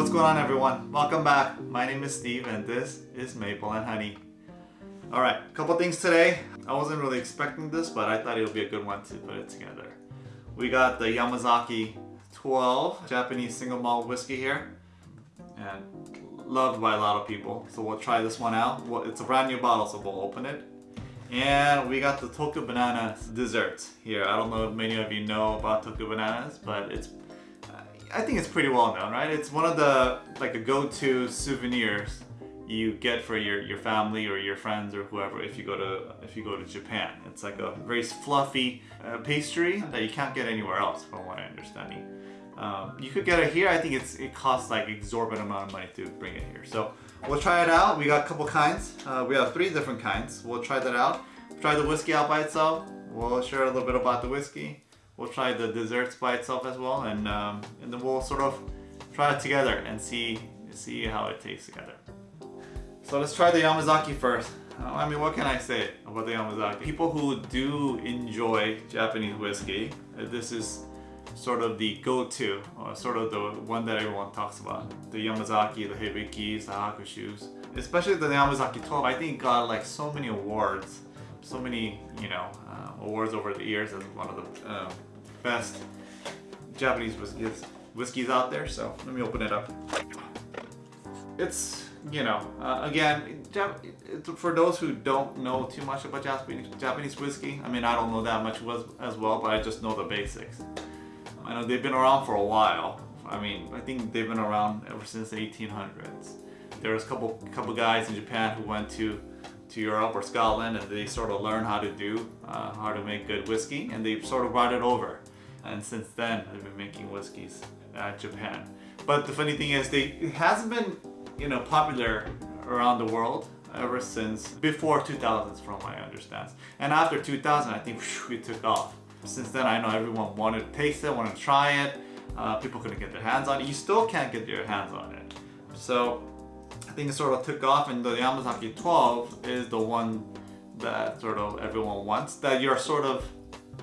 what's going on everyone? Welcome back. My name is Steve and this is Maple and Honey. Alright, couple things today. I wasn't really expecting this, but I thought it would be a good one to put it together. We got the Yamazaki 12 Japanese single malt whiskey here. And loved by a lot of people. So we'll try this one out. Well, it's a brand new bottle, so we'll open it. And we got the Tokyo Banana dessert here. I don't know if many of you know about Tokyo Bananas, but it's I think it's pretty well known, right? It's one of the like a go-to souvenirs you get for your, your family or your friends or whoever if you go to if you go to Japan. It's like a very fluffy uh, pastry that you can't get anywhere else from what I understand. Um, you could get it here. I think it's it costs like exorbitant amount of money to bring it here. So we'll try it out. We got a couple kinds. Uh, we have three different kinds. We'll try that out. Try the whiskey out by itself. We'll share a little bit about the whiskey. We'll try the desserts by itself as well, and um, and then we'll sort of try it together and see see how it tastes together. So let's try the Yamazaki first. Uh, I mean, what can I say about the Yamazaki? People who do enjoy Japanese whiskey, uh, this is sort of the go-to, or sort of the one that everyone talks about. The Yamazaki, the Hibikis, the Hakushus. Especially the Yamazaki 12, I think got like so many awards. So many, you know, uh, awards over the years as one of the uh, best Japanese whiskeys, whiskeys out there. So let me open it up. It's, you know, uh, again, for those who don't know too much about Japanese, Japanese whiskey, I mean, I don't know that much as well, but I just know the basics. I know they've been around for a while. I mean, I think they've been around ever since the 1800s. There was a couple couple guys in Japan who went to to Europe or Scotland and they sort of learned how to do, uh, how to make good whiskey and they sort of brought it over. And since then, I've been making whiskeys at Japan. But the funny thing is, they, it hasn't been, you know, popular around the world ever since before 2000s from my understands. And after 2000, I think whew, it took off. Since then, I know everyone wanted to taste it, wanted to try it. Uh, people couldn't get their hands on it. You still can't get your hands on it. So I think it sort of took off and the Yamazaki 12 is the one that sort of everyone wants that you're sort of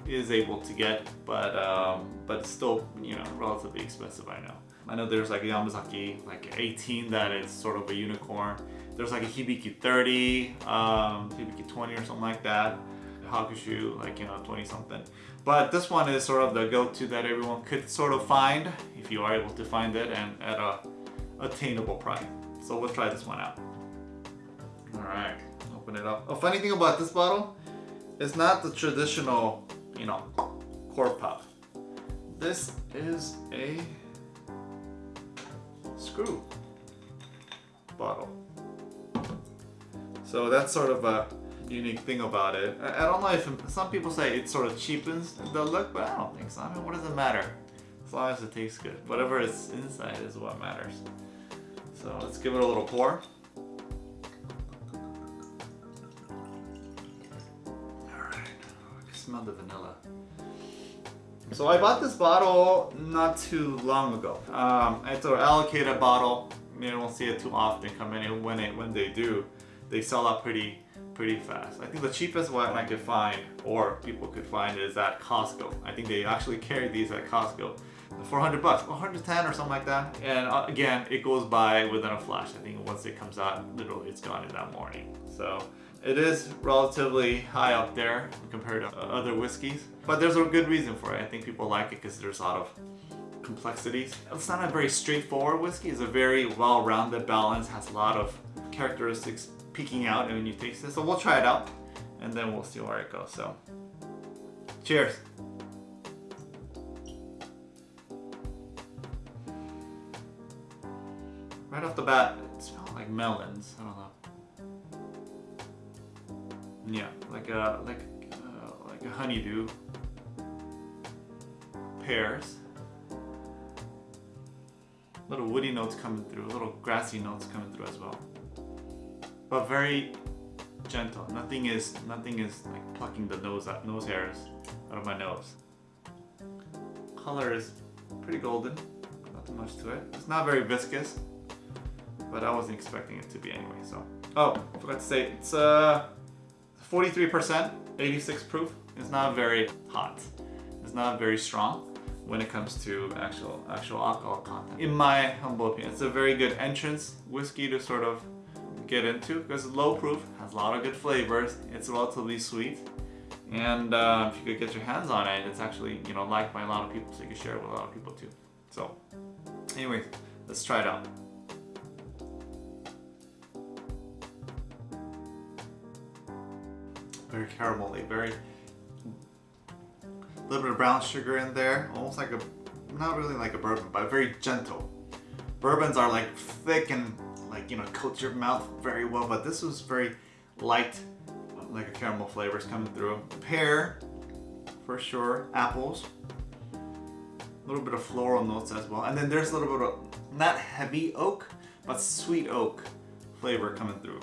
is able to get but um, but still you know relatively expensive I know. I know there's like a Yamazaki like 18 that is sort of a unicorn. There's like a Hibiki 30 um, Hibiki 20 or something like that. Hakushu like you know 20 something. But this one is sort of the go-to that everyone could sort of find if you are able to find it and at a attainable price. So we'll try this one out. Alright, open it up. A funny thing about this bottle, it's not the traditional, you know, core pop. This is a screw bottle. So that's sort of a unique thing about it. I, don't know if some people say it sort of cheapens the look, but I don't think so. I mean, what does it matter? As long as it tastes good. Whatever is inside is what matters. So let's give it a little pour. Smell the vanilla. So I bought this bottle not too long ago. Um, it's an allocated bottle. You don't see it too often come in. When, it, when they do, they sell out pretty pretty fast. I think the cheapest one I could find, or people could find, is at Costco. I think they actually carry these at Costco. 400 bucks, 110 or something like that. And uh, again, it goes by within a flash. I think once it comes out, literally it's gone in that morning. So it is relatively high up there compared to other whiskeys, but there's a good reason for it. I think people like it because there's a lot of complexities. It's not a very straightforward whiskey. It's a very well-rounded balance, has a lot of characteristics peeking out when you taste it. So we'll try it out and then we'll see where it goes. So cheers. Right off the bat, it smells like melons. I don't know. Yeah, like a like uh, like a honeydew. Pears. Little woody notes coming through, little grassy notes coming through as well. But very gentle. Nothing is nothing is like plucking the nose out, nose hairs out of my nose. Color is pretty golden. Nothing much to it. It's not very viscous but I wasn't expecting it to be anyway, so. Oh, forgot to say, it's 43%, uh, 86 proof. is not very hot. It's not very strong, when it comes to actual actual alcohol content. In my humble opinion, it's a very good entrance whiskey to sort of get into because it's low proof, has a lot of good flavors, it's relatively sweet, and uh, if you could get your hands on it, it's actually you know liked by a lot of people, so you can share it with a lot of people too. So, anyways, let's try it out. Very caramelly, very little bit of brown sugar in there, almost like a not really like a bourbon, but very gentle. Bourbons are like thick and like you know coats your mouth very well, but this was very light, like a caramel flavors coming through. Pear, for sure. Apples, a little bit of floral notes as well, and then there's a little bit of not heavy oak, but sweet oak flavor coming through.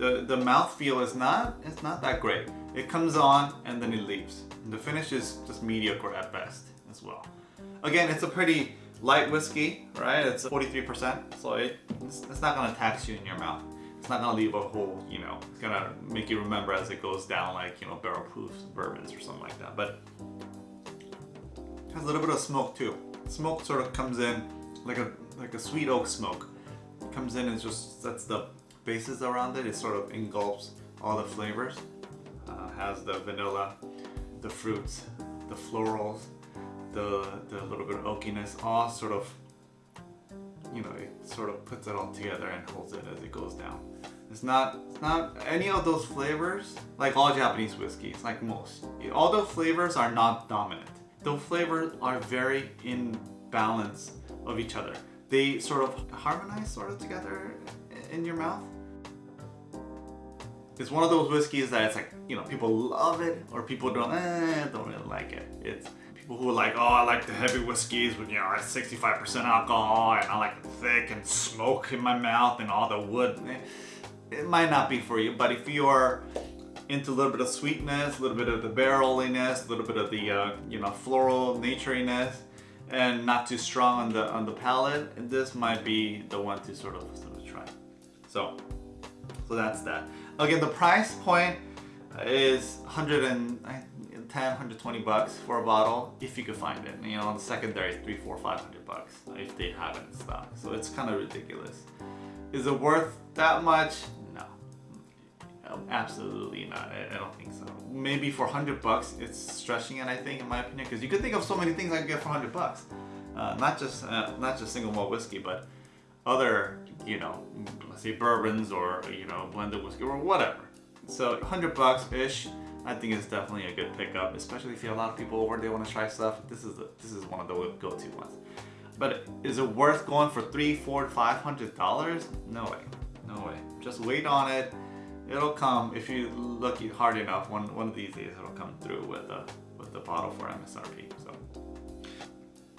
The the mouth feel is not it's not that great. It comes on and then it leaves. And the finish is just mediocre at best as well. Again, it's a pretty light whiskey, right? It's 43%, so it, it's, it's not gonna tax you in your mouth. It's not gonna leave a hole, you know, it's gonna make you remember as it goes down like, you know, barrel proof bourbons or something like that. But has a little bit of smoke too. Smoke sort of comes in like a like a sweet oak smoke. It comes in and just sets the bases around it. It sort of engulfs all the flavors. Uh, has the vanilla, the fruits, the florals, the, the little bit of oakiness, all sort of, you know, it sort of puts it all together and holds it as it goes down. It's not, it's not any of those flavors, like all Japanese whiskeys, like most. All the flavors are not dominant. The flavors are very in balance of each other. They sort of harmonize sort of together in your mouth. It's one of those whiskeys that it's like, you know, people love it or people don't, eh, don't really like it. It's people who are like, oh, I like the heavy whiskeys with, you know, 65% alcohol and I like the thick and smoke in my mouth and all the wood. It might not be for you, but if you are into a little bit of sweetness, a little bit of the barreliness, a little bit of the, uh, you know, floral naturiness, and not too strong on the on the palate, this might be the one to sort of. So, so that's that. Again, the price point is 110, 120 bucks for a bottle if you could find it. You know, on the secondary three, four, five hundred bucks if they have it in stock. So it's kind of ridiculous. Is it worth that much? No, absolutely not. I, I don't think so. Maybe for 100 bucks, it's stretching it. I think, in my opinion, because you could think of so many things I could get for 100 bucks. Uh, not just uh, not just single malt whiskey, but other, you know, let's say bourbons or you know blended whiskey or whatever. So 100 bucks ish, I think is definitely a good pickup, especially if you have a lot of people over they want to try stuff. This is the, this is one of the go-to ones. But is it worth going for three, four, five hundred dollars? No way, no way. Just wait on it. It'll come if you look hard enough. One one of these days, it'll come through with a with the bottle for MSRP. So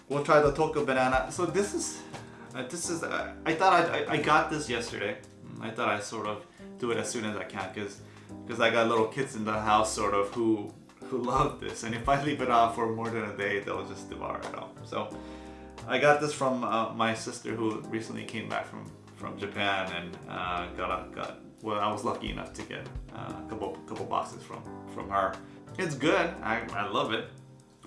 we'll try the Tokyo banana. So this is uh, this is uh, I thought I, I got this yesterday. I thought I sort of do it as soon as I can because because I got little kids in the house sort of who who love this and if I leave it out for more than a day they'll just devour it all. So I got this from uh, my sister who recently came back from from Japan and uh, got a got well I was lucky enough to get uh, a couple couple boxes from from her. It's good. I, I love it.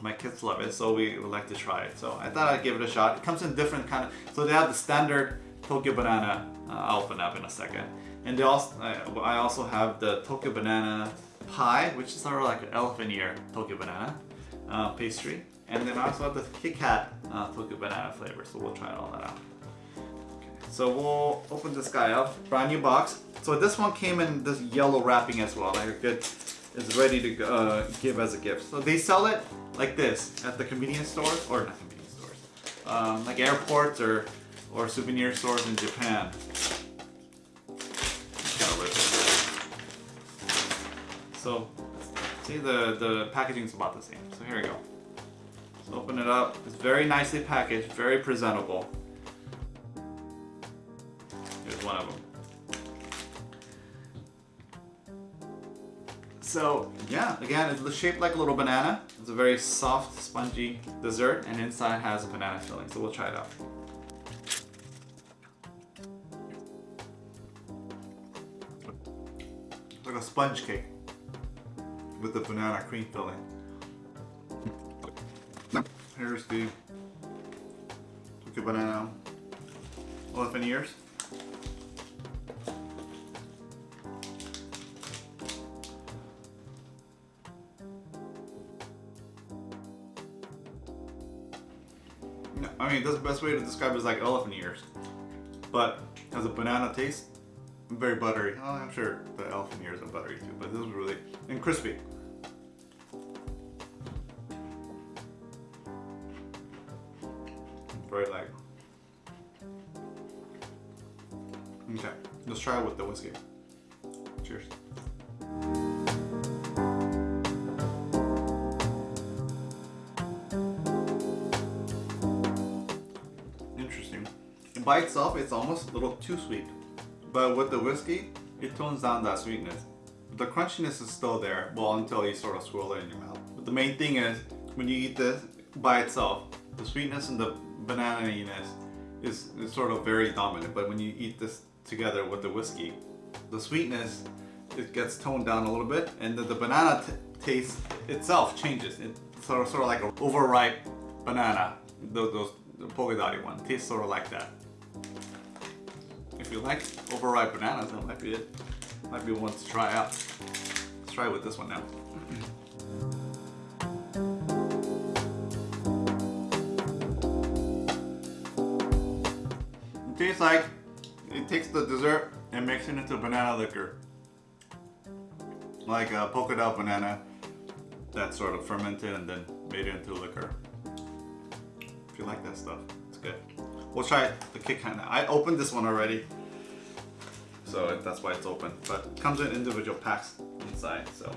My kids love it, so we would like to try it. So I thought I'd give it a shot. It comes in different kind of. So they have the standard Tokyo banana. Uh, I'll open up in a second. And they also, I also have the Tokyo banana pie, which is sort of like an elephant ear Tokyo banana uh, pastry. And then I also have the Kit Kat uh, Tokyo banana flavor, so we'll try all that out. Okay. So we'll open this guy up, brand new box. So this one came in this yellow wrapping as well, like a good, is ready to uh, give as a gift. So they sell it like this at the convenience stores, or not convenience stores, um, like airports or, or souvenir stores in Japan. So see the, the packaging is about the same. So here we go. So open it up. It's very nicely packaged, very presentable. Here's one of them. So yeah, again, it's shaped like a little banana. It's a very soft, spongy dessert, and inside has a banana filling. So we'll try it out. It's like a sponge cake with the banana cream filling. Here's the Banana elephant ears. I mean, that's the best way to describe it is like elephant ears. But has a banana taste, very buttery. Oh, I'm sure the elephant ears are buttery too, but this is really, and crispy. Very light. Okay, let's try it with the whiskey. By itself, it's almost a little too sweet. But with the whiskey, it tones down that sweetness. The crunchiness is still there, well, until you sort of swirl it in your mouth. But the main thing is, when you eat this by itself, the sweetness and the banana-iness is, is sort of very dominant. But when you eat this together with the whiskey, the sweetness, it gets toned down a little bit, and the, the banana taste itself changes. It's sort of, sort of like an overripe banana, those, those the polka dotty one, tastes sort of like that. If you like overripe bananas, that might be it. Might be one to try out. Let's try it with this one now. It tastes like it takes the dessert and makes it into banana liquor. Like a polka dot banana that's sort of fermented and then made into liquor. If you like that stuff, it's good. We'll try the Kit Kat. I opened this one already, so that's why it's open. But it comes in individual packs inside, so.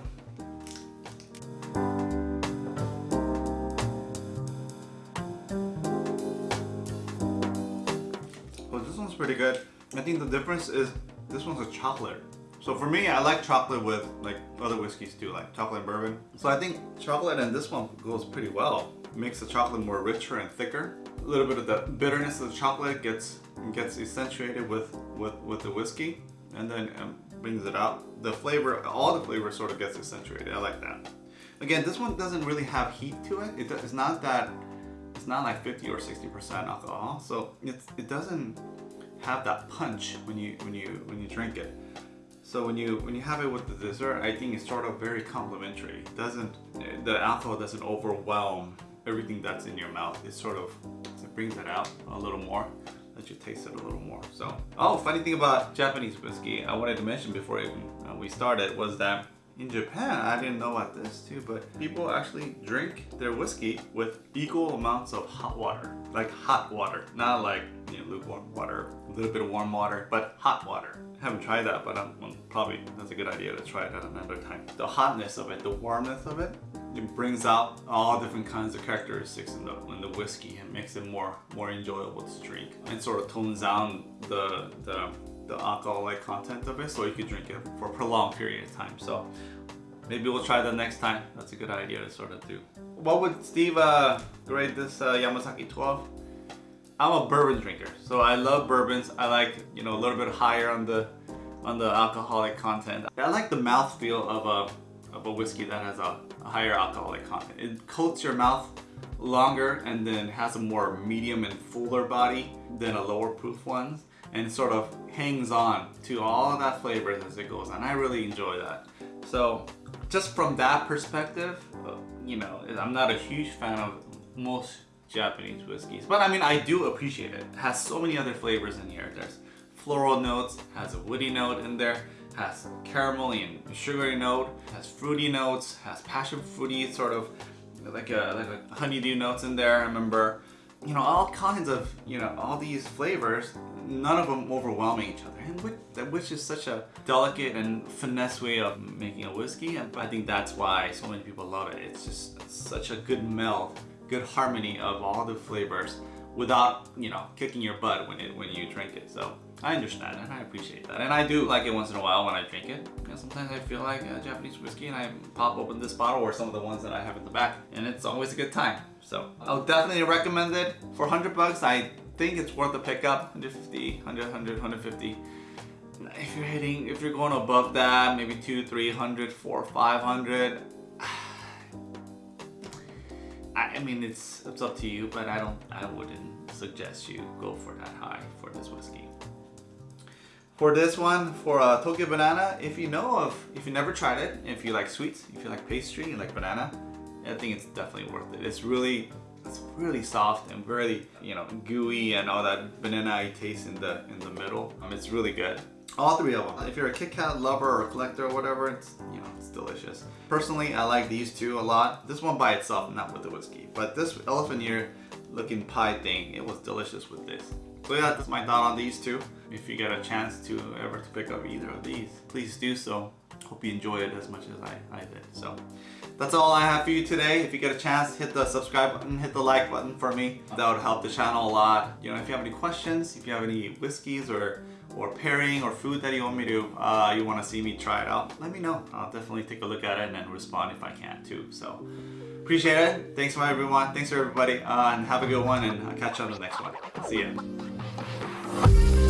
Well, this one's pretty good. I think the difference is this one's a chocolate. So for me, I like chocolate with like other whiskeys too, like chocolate and bourbon. So I think chocolate and this one goes pretty well. It makes the chocolate more richer and thicker. A little bit of the bitterness of the chocolate gets gets accentuated with, with, with the whiskey and then um, brings it out. The flavor, all the flavor sort of gets accentuated. I like that. Again, this one doesn't really have heat to it. it it's not that, it's not like 50 or 60% alcohol. So it's, it doesn't have that punch when you, when you, when you drink it. So when you when you have it with the dessert, I think it's sort of very complimentary. It doesn't the alcohol doesn't overwhelm everything that's in your mouth. It sort of it brings it out a little more, let you taste it a little more. So oh, funny thing about Japanese whiskey, I wanted to mention before uh, we started was that in Japan, I didn't know about this too, but people actually drink their whiskey with equal amounts of hot water. Like hot water, not like you know, lukewarm water, a little bit of warm water, but hot water. I haven't tried that, but I'm, well, probably that's a good idea to try it at another time. The hotness of it, the warmth of it, it brings out all different kinds of characteristics in the in the whiskey and makes it more more enjoyable to drink. And sort of tones down the the the alcoholic content of it so you can drink it for a prolonged period of time. So maybe we'll try that next time. That's a good idea to sort of do. What would Steve uh, grade this uh, Yamazaki 12? I'm a bourbon drinker, so I love bourbons. I like, you know, a little bit higher on the on the alcoholic content. I like the mouthfeel of a, of a whiskey that has a, a higher alcoholic content. It coats your mouth longer and then has a more medium and fuller body than a lower proof ones and sort of hangs on to all of that flavor as it goes on. I really enjoy that. So just from that perspective, you know, I'm not a huge fan of most Japanese whiskeys, but I mean, I do appreciate it. It has so many other flavors in here. There's floral notes, has a woody note in there, has caramel and sugary note, has fruity notes, has passion fruity sort of like a, like a honeydew notes in there. I remember you know, all kinds of, you know, all these flavors, none of them overwhelming each other. And which, which is such a delicate and finesse way of making a whiskey. And I think that's why so many people love it. It's just such a good meld, good harmony of all the flavors without, you know, kicking your butt when it when you drink it. So I understand and I appreciate that. And I do like it once in a while when I drink it. And sometimes I feel like a Japanese whiskey and I pop open this bottle or some of the ones that I have in the back and it's always a good time. So I'll definitely recommend it. For 100 bucks, I think it's worth a pickup. 150, 100, 100, 150. If you're hitting, if you're going above that, maybe two, 300, four, 500, I, I mean, it's it's up to you, but I don't. I wouldn't suggest you go for that high for this whiskey. For this one, for uh, Tokyo Banana, if you know of, if you never tried it, if you like sweets, if you like pastry, you like banana, I think it's definitely worth it. It's really, it's really soft and really, you know, gooey and all that banana taste in the in the middle. Um, it's really good. All three of them. If you're a Kit Kat lover or collector or whatever, it's, you know, it's delicious. Personally, I like these two a lot. This one by itself, not with the whiskey. But this elephant ear looking pie thing, it was delicious with this. So yeah, that's my thought on these two. If you get a chance to ever to pick up either of these, please do so. Hope you enjoy it as much as I, I did. So that's all I have for you today. If you get a chance, hit the subscribe button, hit the like button for me. That would help the channel a lot. You know, if you have any questions, if you have any whiskeys or or pairing or food that you want me to, uh, you want to see me try it out, let me know. I'll definitely take a look at it and then respond if I can too. So appreciate it. Thanks for everyone. Thanks for everybody. Uh, and have a good one and I'll catch you on the next one. See ya. Bye.